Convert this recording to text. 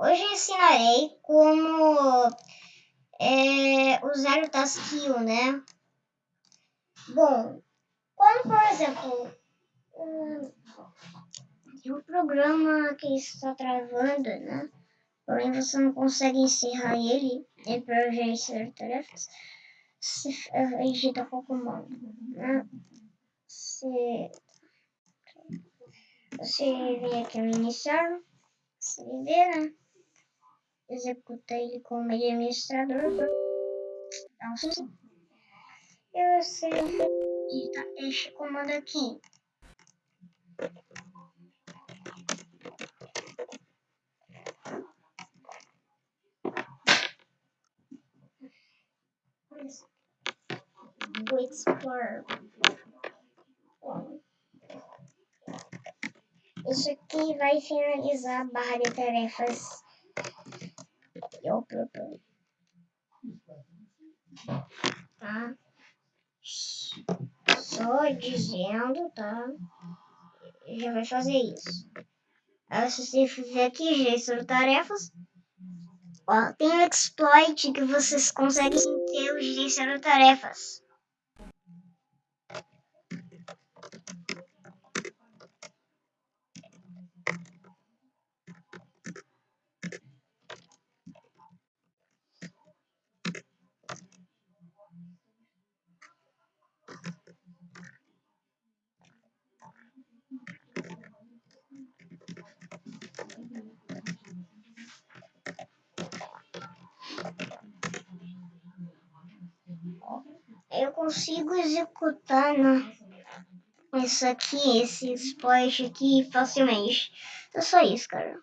Hoje ensinarei como é, usar o Taskio, né? Bom, quando, por exemplo, tem um programa que está travando, né? Porém, você não consegue encerrar ele, é para gerenciar tarefas, se digita com o comando, né? Se você vem aqui no iniciar, CD, né? Executa ele como administrador. Nossa. E você digita este comando aqui. O Explorer. Isso aqui vai finalizar a barra de tarefas eu. Tá? Só dizendo, tá? Já vai fazer isso. Se você fizer aqui, gerenciar tarefas, ó, tem o exploit que vocês conseguem ter o gerenciar tarefas. Eu consigo executar né, isso aqui, esse exploit aqui facilmente. É só isso, cara.